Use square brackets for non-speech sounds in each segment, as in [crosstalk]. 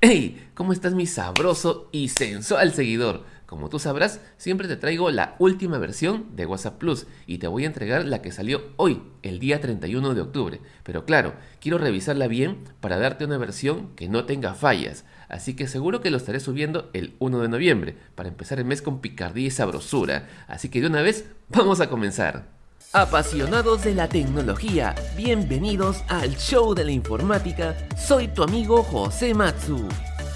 ¡Hey! ¿Cómo estás mi sabroso y sensual seguidor? Como tú sabrás, siempre te traigo la última versión de WhatsApp Plus y te voy a entregar la que salió hoy, el día 31 de octubre. Pero claro, quiero revisarla bien para darte una versión que no tenga fallas. Así que seguro que lo estaré subiendo el 1 de noviembre, para empezar el mes con picardía y sabrosura. Así que de una vez, vamos a comenzar. Apasionados de la tecnología, bienvenidos al show de la informática. Soy tu amigo José Matsu.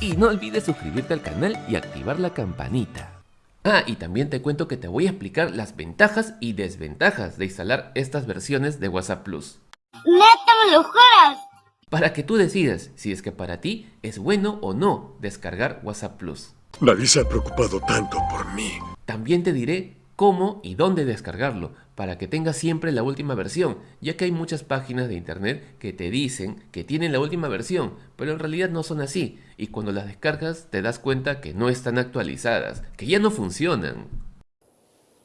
Y no olvides suscribirte al canal y activar la campanita. Ah, y también te cuento que te voy a explicar las ventajas y desventajas de instalar estas versiones de WhatsApp Plus. ¡Neta me lo juras! Para que tú decidas si es que para ti es bueno o no descargar WhatsApp Plus. Nadie se ha preocupado tanto por mí. También te diré cómo y dónde descargarlo, para que tengas siempre la última versión, ya que hay muchas páginas de internet que te dicen que tienen la última versión, pero en realidad no son así, y cuando las descargas te das cuenta que no están actualizadas, que ya no funcionan.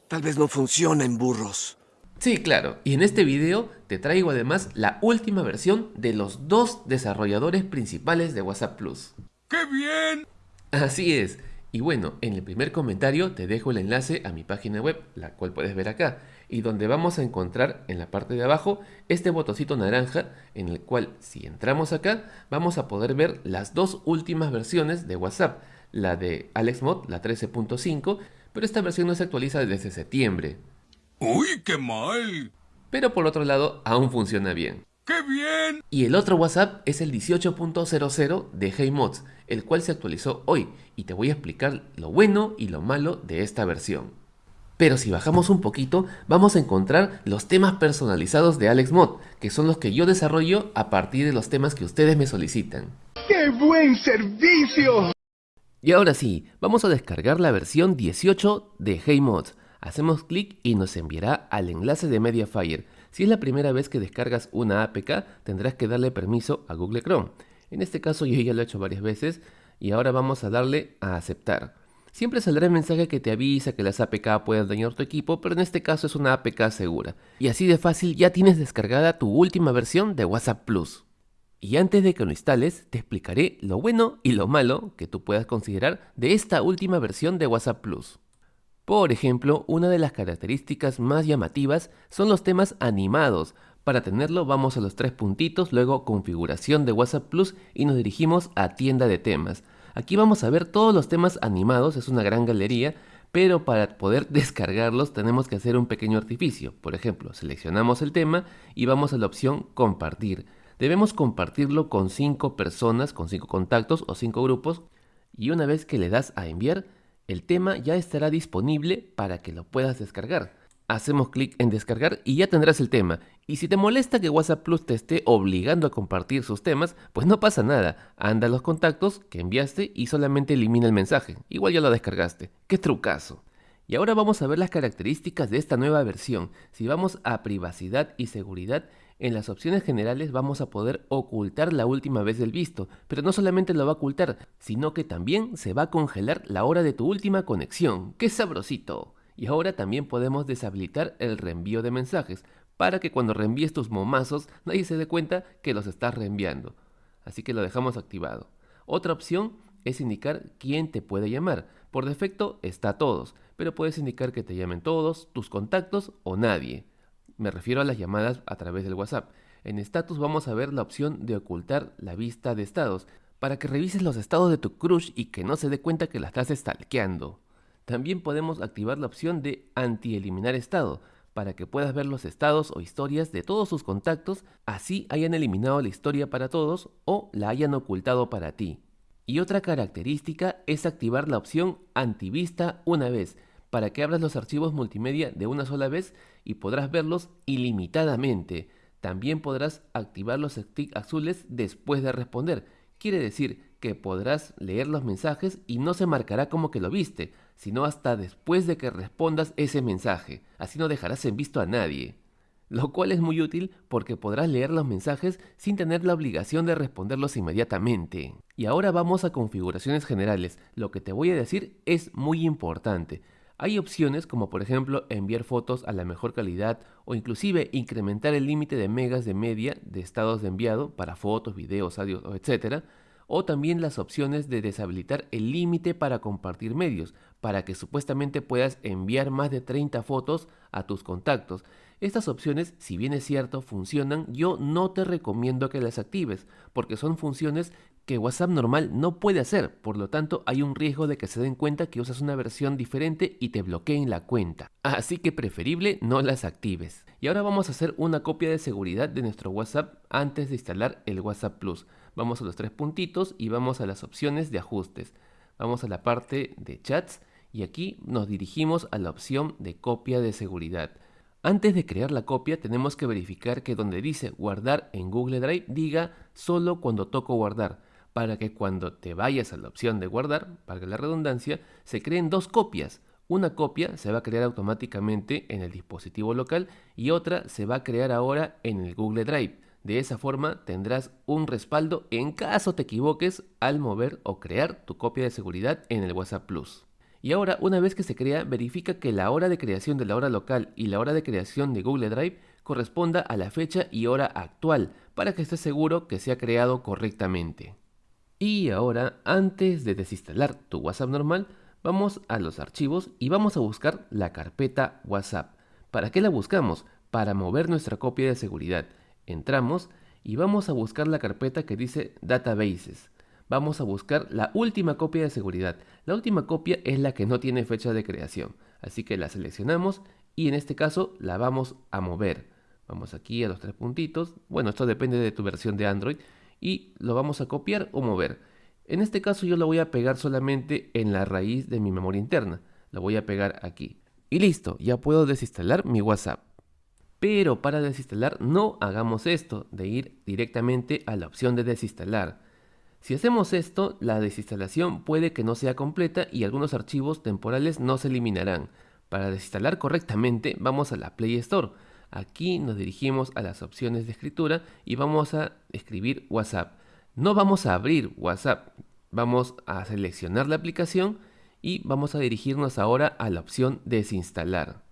Tal vez no funcionen, burros. Sí, claro, y en este video te traigo además la última versión de los dos desarrolladores principales de WhatsApp Plus. ¡Qué bien! Así es, y bueno, en el primer comentario te dejo el enlace a mi página web, la cual puedes ver acá, y donde vamos a encontrar en la parte de abajo este botoncito naranja en el cual si entramos acá vamos a poder ver las dos últimas versiones de WhatsApp, la de AlexMod, la 13.5, pero esta versión no se actualiza desde septiembre. ¡Uy, qué mal! Pero por otro lado aún funciona bien. ¡Qué bien! Y el otro WhatsApp es el 18.00 de HeyMods, el cual se actualizó hoy y te voy a explicar lo bueno y lo malo de esta versión. Pero si bajamos un poquito, vamos a encontrar los temas personalizados de AlexMod, que son los que yo desarrollo a partir de los temas que ustedes me solicitan. ¡Qué buen servicio! Y ahora sí, vamos a descargar la versión 18 de HeyMods. Hacemos clic y nos enviará al enlace de Mediafire, si es la primera vez que descargas una APK, tendrás que darle permiso a Google Chrome. En este caso yo ya lo he hecho varias veces y ahora vamos a darle a aceptar. Siempre saldrá el mensaje que te avisa que las APK pueden dañar tu equipo, pero en este caso es una APK segura. Y así de fácil ya tienes descargada tu última versión de WhatsApp Plus. Y antes de que lo instales, te explicaré lo bueno y lo malo que tú puedas considerar de esta última versión de WhatsApp Plus. Por ejemplo, una de las características más llamativas son los temas animados. Para tenerlo vamos a los tres puntitos, luego configuración de WhatsApp Plus y nos dirigimos a tienda de temas. Aquí vamos a ver todos los temas animados, es una gran galería, pero para poder [laughs] descargarlos tenemos que hacer un pequeño artificio. Por ejemplo, seleccionamos el tema y vamos a la opción compartir. Debemos compartirlo con 5 personas, con 5 contactos o 5 grupos y una vez que le das a enviar, el tema ya estará disponible para que lo puedas descargar. Hacemos clic en descargar y ya tendrás el tema. Y si te molesta que WhatsApp Plus te esté obligando a compartir sus temas, pues no pasa nada. Anda a los contactos que enviaste y solamente elimina el mensaje. Igual ya lo descargaste. ¡Qué trucazo! Y ahora vamos a ver las características de esta nueva versión. Si vamos a privacidad y seguridad, en las opciones generales vamos a poder ocultar la última vez del visto, pero no solamente lo va a ocultar, sino que también se va a congelar la hora de tu última conexión. ¡Qué sabrosito! Y ahora también podemos deshabilitar el reenvío de mensajes, para que cuando reenvíes tus momazos nadie se dé cuenta que los estás reenviando. Así que lo dejamos activado. Otra opción es indicar quién te puede llamar. Por defecto está todos, pero puedes indicar que te llamen todos, tus contactos o nadie. Me refiero a las llamadas a través del WhatsApp. En status vamos a ver la opción de ocultar la vista de estados, para que revises los estados de tu crush y que no se dé cuenta que la estás stalkeando. También podemos activar la opción de anti-eliminar estado, para que puedas ver los estados o historias de todos sus contactos, así hayan eliminado la historia para todos o la hayan ocultado para ti. Y otra característica es activar la opción antivista una vez, para que abras los archivos multimedia de una sola vez y podrás verlos ilimitadamente. También podrás activar los sticks azules después de responder. Quiere decir que podrás leer los mensajes y no se marcará como que lo viste, sino hasta después de que respondas ese mensaje. Así no dejarás en visto a nadie. Lo cual es muy útil porque podrás leer los mensajes sin tener la obligación de responderlos inmediatamente. Y ahora vamos a configuraciones generales. Lo que te voy a decir es muy importante. Hay opciones como por ejemplo enviar fotos a la mejor calidad o inclusive incrementar el límite de megas de media de estados de enviado para fotos, videos, audios, etc. o también las opciones de deshabilitar el límite para compartir medios, para que supuestamente puedas enviar más de 30 fotos a tus contactos. Estas opciones, si bien es cierto, funcionan, yo no te recomiendo que las actives, porque son funciones que WhatsApp normal no puede hacer, por lo tanto hay un riesgo de que se den cuenta que usas una versión diferente y te bloqueen la cuenta. [laughs] Así que preferible no las actives. Y ahora vamos a hacer una copia de seguridad de nuestro WhatsApp antes de instalar el WhatsApp Plus. Vamos a los tres puntitos y vamos a las opciones de ajustes. Vamos a la parte de chats y aquí nos dirigimos a la opción de copia de seguridad. Antes de crear la copia tenemos que verificar que donde dice guardar en Google Drive diga solo cuando toco guardar para que cuando te vayas a la opción de guardar, para la redundancia, se creen dos copias. Una copia se va a crear automáticamente en el dispositivo local y otra se va a crear ahora en el Google Drive. De esa forma tendrás un respaldo en caso te equivoques al mover o crear tu copia de seguridad en el WhatsApp Plus. Y ahora, una vez que se crea, verifica que la hora de creación de la hora local y la hora de creación de Google Drive corresponda a la fecha y hora actual, para que estés seguro que se ha creado correctamente. Y ahora, antes de desinstalar tu WhatsApp normal, vamos a los archivos y vamos a buscar la carpeta WhatsApp. ¿Para qué la buscamos? Para mover nuestra copia de seguridad. Entramos y vamos a buscar la carpeta que dice Databases. Vamos a buscar la última copia de seguridad. La última copia es la que no tiene fecha de creación. Así que la seleccionamos y en este caso la vamos a mover. Vamos aquí a los tres puntitos. Bueno, esto depende de tu versión de Android y lo vamos a copiar o mover. En este caso yo lo voy a pegar solamente en la raíz de mi memoria interna. Lo voy a pegar aquí. Y listo, ya puedo desinstalar mi WhatsApp. Pero para desinstalar no hagamos esto, de ir directamente a la opción de desinstalar. Si hacemos esto, la desinstalación puede que no sea completa y algunos archivos temporales no se eliminarán. Para desinstalar correctamente vamos a la Play Store. Aquí nos dirigimos a las opciones de escritura y vamos a escribir WhatsApp. No vamos a abrir WhatsApp, vamos a seleccionar la aplicación y vamos a dirigirnos ahora a la opción desinstalar.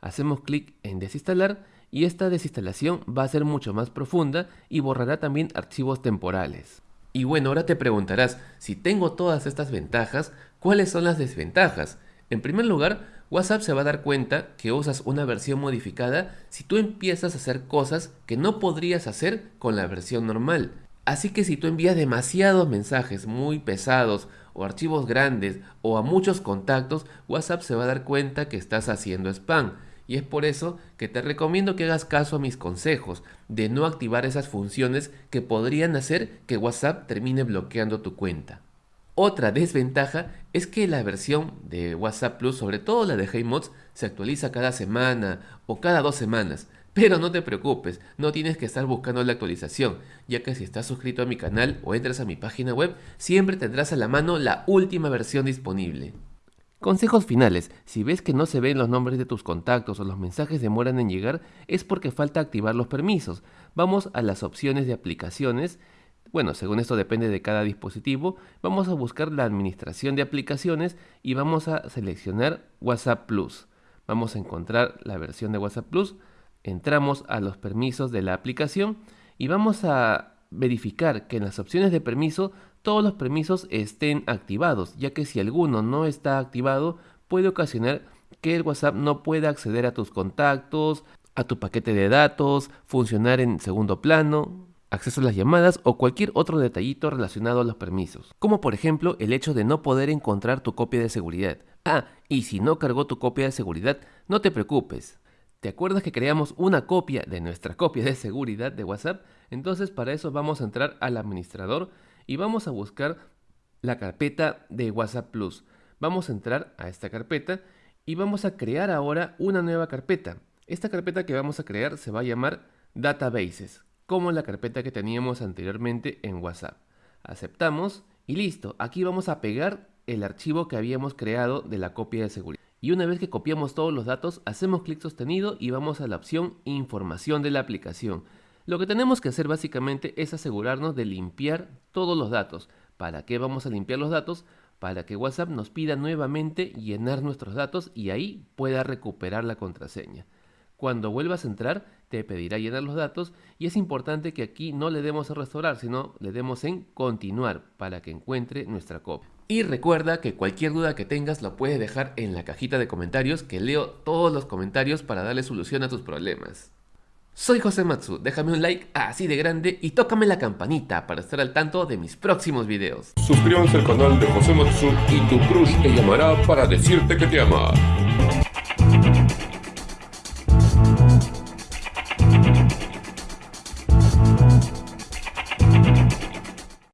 Hacemos clic en desinstalar y esta desinstalación va a ser mucho más profunda y borrará también archivos temporales. Y bueno, ahora te preguntarás, si tengo todas estas ventajas, ¿cuáles son las desventajas? En primer lugar, WhatsApp se va a dar cuenta que usas una versión modificada si tú empiezas a hacer cosas que no podrías hacer con la versión normal. Así que si tú envías demasiados mensajes muy pesados o archivos grandes o a muchos contactos, WhatsApp se va a dar cuenta que estás haciendo spam. Y es por eso que te recomiendo que hagas caso a mis consejos de no activar esas funciones que podrían hacer que WhatsApp termine bloqueando tu cuenta. Otra desventaja es que la versión de WhatsApp Plus, sobre todo la de HeyMods, se actualiza cada semana o cada dos semanas. Pero no te preocupes, no tienes que estar buscando la actualización, ya que si estás suscrito a mi canal o entras a mi página web, siempre tendrás a la mano la última versión disponible. Consejos finales. Si ves que no se ven los nombres de tus contactos o los mensajes demoran en llegar, es porque falta activar los permisos. Vamos a las opciones de aplicaciones bueno, según esto depende de cada dispositivo, vamos a buscar la administración de aplicaciones y vamos a seleccionar WhatsApp Plus. Vamos a encontrar la versión de WhatsApp Plus, entramos a los permisos de la aplicación y vamos a verificar que en las opciones de permiso todos los permisos estén activados, ya que si alguno no está activado puede ocasionar que el WhatsApp no pueda acceder a tus contactos, a tu paquete de datos, funcionar en segundo plano, acceso a las llamadas o cualquier otro detallito relacionado a los permisos, como por ejemplo el hecho de no poder encontrar tu copia de seguridad. Ah, y si no cargó tu copia de seguridad, no te preocupes. ¿Te acuerdas que creamos una copia de nuestra copia de seguridad de WhatsApp? Entonces para eso vamos a entrar al administrador y vamos a buscar la carpeta de WhatsApp Plus. Vamos a entrar a esta carpeta y vamos a crear ahora una nueva carpeta. Esta carpeta que vamos a crear se va a llamar Databases como la carpeta que teníamos anteriormente en WhatsApp. Aceptamos y listo, aquí vamos a pegar el archivo que habíamos creado de la copia de seguridad. Y una vez que copiamos todos los datos, hacemos clic sostenido y vamos a la opción Información de la aplicación. Lo que tenemos que hacer básicamente es asegurarnos de limpiar todos los datos. ¿Para qué vamos a limpiar los datos? Para que WhatsApp nos pida nuevamente llenar nuestros datos y ahí pueda recuperar la contraseña. Cuando vuelvas a entrar, te pedirá llenar los datos y es importante que aquí no le demos a restaurar, sino le demos en continuar para que encuentre nuestra copia. Y recuerda que cualquier duda que tengas lo puedes dejar en la cajita de comentarios que leo todos los comentarios para darle solución a tus problemas. Soy José Matsu, déjame un like así de grande y tócame la campanita para estar al tanto de mis próximos videos. Suscríbanse al canal de José Matsu y tu crush te llamará para decirte que te ama.